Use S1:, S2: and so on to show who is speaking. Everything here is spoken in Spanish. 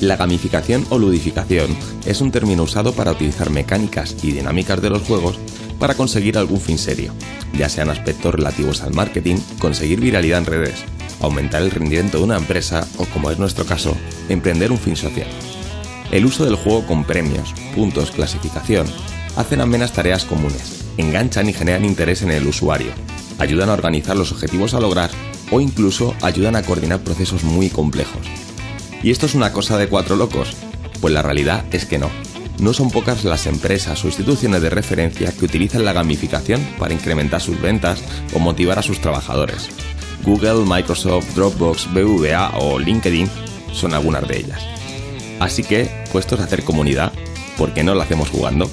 S1: La gamificación o ludificación es un término usado para utilizar mecánicas y dinámicas de los juegos para conseguir algún fin serio, ya sean aspectos relativos al marketing, conseguir viralidad en redes, aumentar el rendimiento de una empresa o, como es nuestro caso, emprender un fin social. El uso del juego con premios, puntos, clasificación, hacen amenas tareas comunes, enganchan y generan interés en el usuario, ayudan a organizar los objetivos a lograr o incluso ayudan a coordinar procesos muy complejos. ¿Y esto es una cosa de cuatro locos? Pues la realidad es que no. No son pocas las empresas o instituciones de referencia que utilizan la gamificación para incrementar sus ventas o motivar a sus trabajadores. Google, Microsoft, Dropbox, BVA o LinkedIn son algunas de ellas. Así que, puestos a hacer comunidad, ¿por qué no la hacemos jugando?